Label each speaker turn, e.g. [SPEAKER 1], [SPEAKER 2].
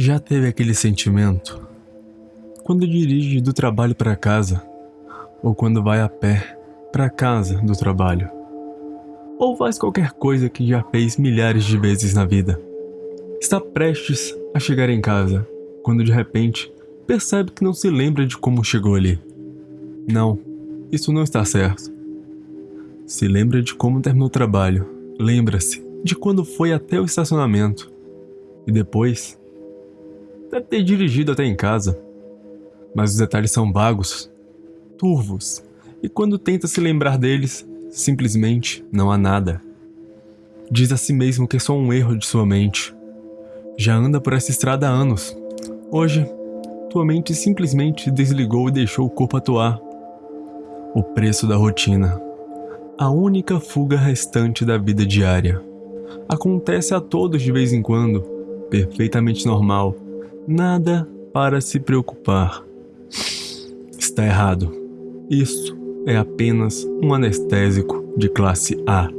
[SPEAKER 1] Já teve aquele sentimento? Quando dirige do trabalho para casa, ou quando vai a pé para casa do trabalho, ou faz qualquer coisa que já fez milhares de vezes na vida. Está prestes a chegar em casa, quando de repente percebe que não se lembra de como chegou ali. Não, isso não está certo. Se lembra de como terminou o trabalho, lembra-se de quando foi até o estacionamento e depois Deve ter dirigido até em casa. Mas os detalhes são vagos, turvos, e quando tenta se lembrar deles, simplesmente não há nada. Diz a si mesmo que é só um erro de sua mente. Já anda por essa estrada há anos. Hoje, tua mente simplesmente desligou e deixou o corpo atuar. O preço da rotina. A única fuga restante da vida diária. Acontece a todos de vez em quando, perfeitamente normal Nada para se preocupar. Está errado. Isso é apenas um anestésico de classe A.